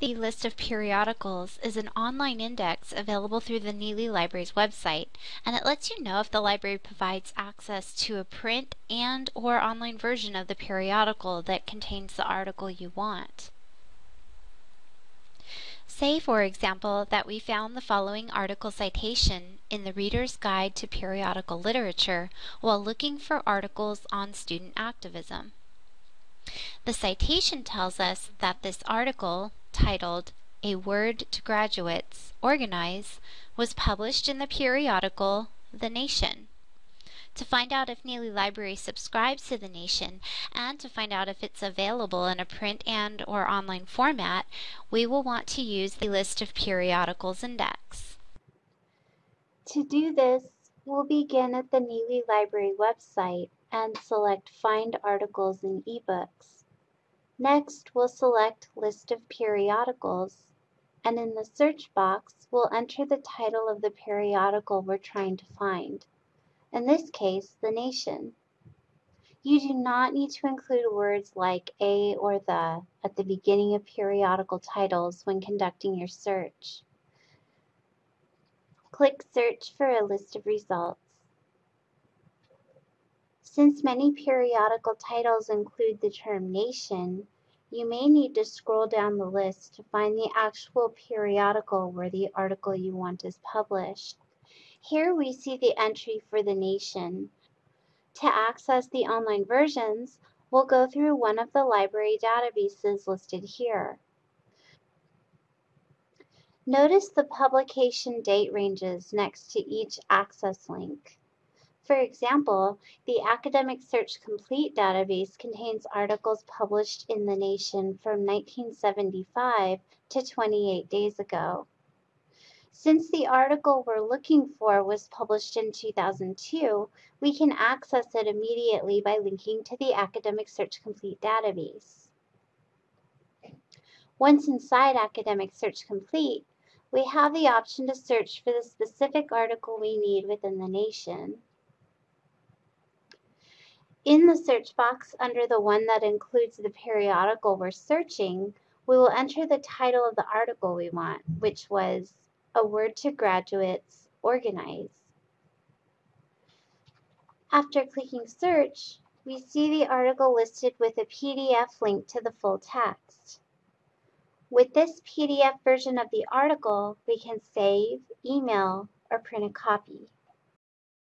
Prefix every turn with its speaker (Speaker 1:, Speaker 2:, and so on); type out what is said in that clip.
Speaker 1: The list of periodicals is an online index available through the Neely Library's website, and it lets you know if the library provides access to a print and or online version of the periodical that contains the article you want. Say, for example, that we found the following article citation in the Reader's Guide to Periodical Literature while looking for articles on student activism. The citation tells us that this article, titled A Word to Graduates, Organize, was published in the periodical The Nation. To find out if Neely Library subscribes to The Nation and to find out if it's available in a print and or online format, we will want to use the List of Periodicals index.
Speaker 2: To do this, we'll begin at the Neely Library website and select Find Articles in eBooks. Next, we'll select List of Periodicals, and in the search box, we'll enter the title of the periodical we're trying to find. In this case, The Nation. You do not need to include words like a or the at the beginning of periodical titles when conducting your search. Click Search for a list of results. Since many periodical titles include the term nation, you may need to scroll down the list to find the actual periodical where the article you want is published. Here we see the entry for the nation. To access the online versions, we'll go through one of the library databases listed here. Notice the publication date ranges next to each access link. For example, the Academic Search Complete database contains articles published in The Nation from 1975 to 28 days ago. Since the article we're looking for was published in 2002, we can access it immediately by linking to the Academic Search Complete database. Once inside Academic Search Complete, we have the option to search for the specific article we need within the nation. In the search box under the one that includes the periodical we're searching, we will enter the title of the article we want, which was A Word to Graduates, Organize. After clicking search, we see the article listed with a PDF link to the full text. With this PDF version of the article, we can save, email, or print a copy.